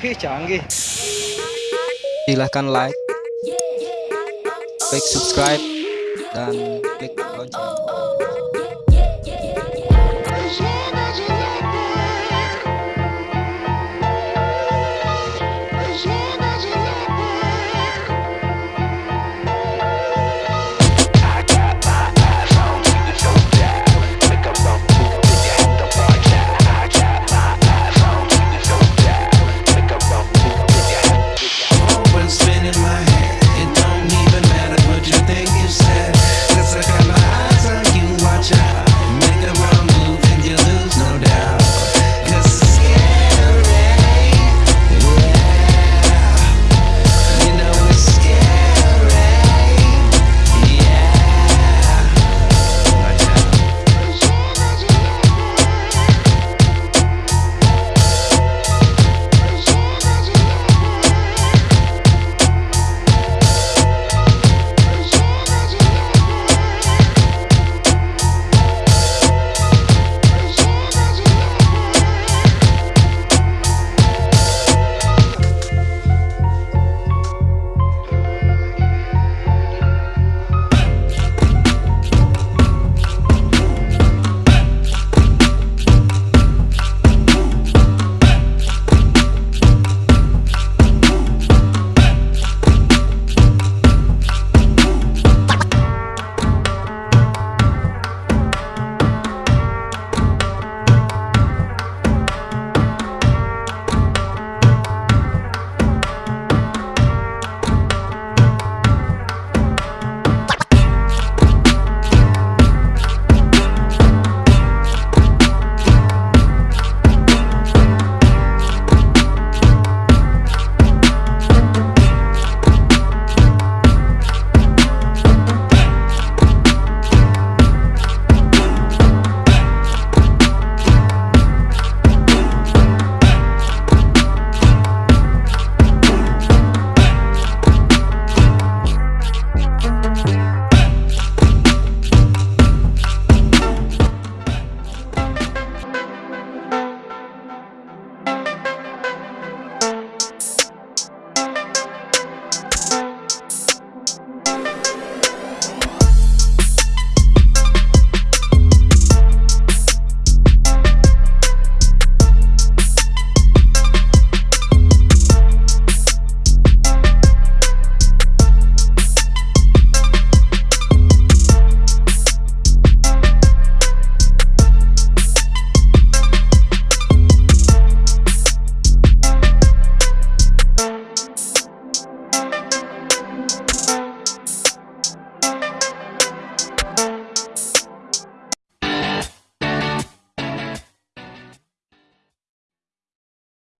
Ih, canggih. Silahkan like, klik subscribe, dan klik lonceng. Oh,